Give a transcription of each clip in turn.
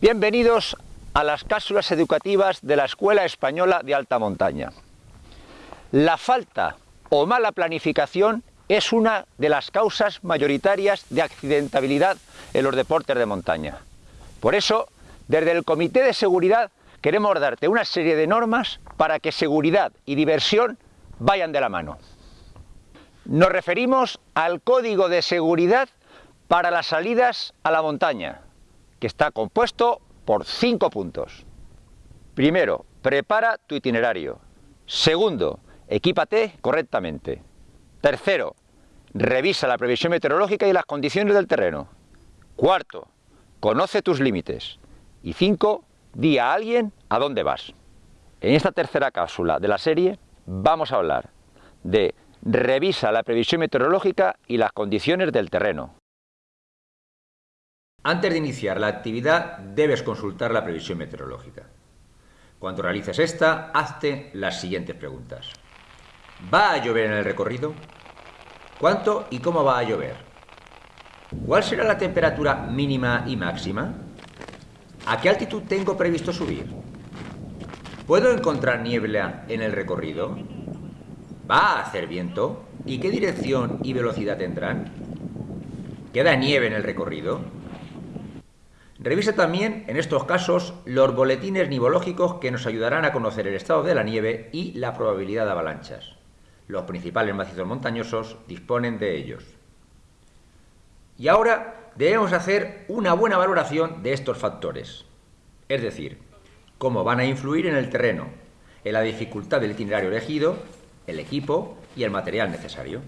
Bienvenidos a las cápsulas educativas de la Escuela Española de Alta Montaña. La falta o mala planificación es una de las causas mayoritarias de accidentabilidad en los deportes de montaña. Por eso, desde el Comité de Seguridad queremos darte una serie de normas para que seguridad y diversión vayan de la mano. Nos referimos al Código de Seguridad para las salidas a la montaña, que está compuesto por cinco puntos. Primero, prepara tu itinerario. Segundo, equípate correctamente. Tercero, revisa la previsión meteorológica y las condiciones del terreno. Cuarto, conoce tus límites. Y cinco, di a alguien a dónde vas. En esta tercera cápsula de la serie vamos a hablar de revisa la previsión meteorológica y las condiciones del terreno. Antes de iniciar la actividad debes consultar la previsión meteorológica. Cuando realices esta, hazte las siguientes preguntas. ¿Va a llover en el recorrido? ¿Cuánto y cómo va a llover? ¿Cuál será la temperatura mínima y máxima? ¿A qué altitud tengo previsto subir? ¿Puedo encontrar niebla en el recorrido? ¿Va a hacer viento? ¿Y qué dirección y velocidad tendrán? ¿Queda nieve en el recorrido? Revisa también, en estos casos, los boletines nivológicos que nos ayudarán a conocer el estado de la nieve y la probabilidad de avalanchas. Los principales macizos montañosos disponen de ellos. Y ahora debemos hacer una buena valoración de estos factores, es decir, cómo van a influir en el terreno, en la dificultad del itinerario elegido, el equipo y el material necesario.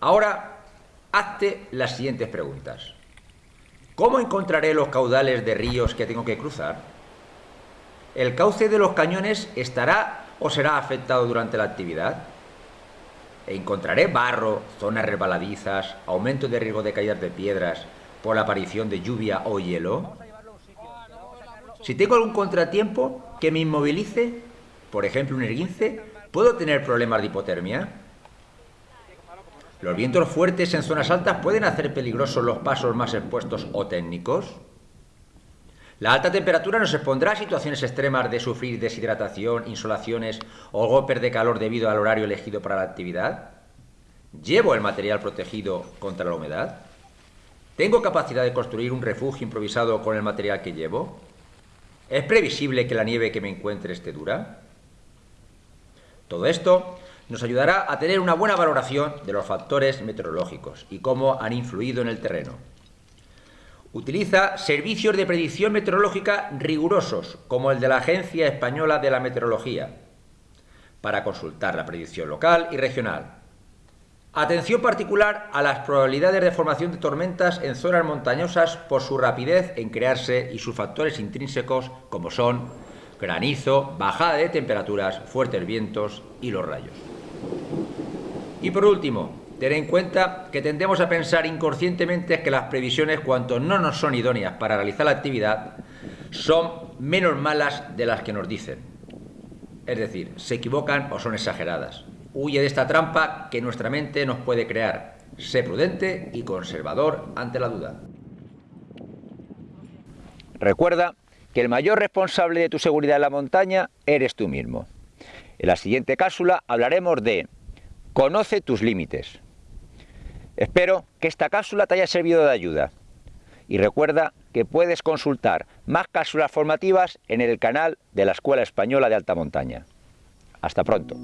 Ahora, hazte las siguientes preguntas. ¿Cómo encontraré los caudales de ríos que tengo que cruzar? ¿El cauce de los cañones estará o será afectado durante la actividad? ¿Encontraré barro, zonas resbaladizas, aumento de riesgo de caídas de piedras por la aparición de lluvia o hielo? Si tengo algún contratiempo que me inmovilice, por ejemplo un erguince, ¿puedo tener problemas de hipotermia? ¿Los vientos fuertes en zonas altas pueden hacer peligrosos los pasos más expuestos o técnicos? La alta temperatura nos expondrá a situaciones extremas de sufrir deshidratación, insolaciones o golpes de calor debido al horario elegido para la actividad. ¿Llevo el material protegido contra la humedad? ¿Tengo capacidad de construir un refugio improvisado con el material que llevo? ¿Es previsible que la nieve que me encuentre esté dura? Todo esto nos ayudará a tener una buena valoración de los factores meteorológicos y cómo han influido en el terreno. Utiliza servicios de predicción meteorológica rigurosos, como el de la Agencia Española de la Meteorología, para consultar la predicción local y regional. Atención particular a las probabilidades de formación de tormentas en zonas montañosas por su rapidez en crearse y sus factores intrínsecos como son granizo, bajada de temperaturas, fuertes vientos y los rayos. Y por último, ten en cuenta que tendemos a pensar inconscientemente que las previsiones, cuanto no nos son idóneas para realizar la actividad, son menos malas de las que nos dicen. Es decir, se equivocan o son exageradas. Huye de esta trampa que nuestra mente nos puede crear. Sé prudente y conservador ante la duda. Recuerda que el mayor responsable de tu seguridad en la montaña eres tú mismo. En la siguiente cápsula hablaremos de Conoce tus límites. Espero que esta cápsula te haya servido de ayuda. Y recuerda que puedes consultar más cápsulas formativas en el canal de la Escuela Española de Alta Montaña. Hasta pronto.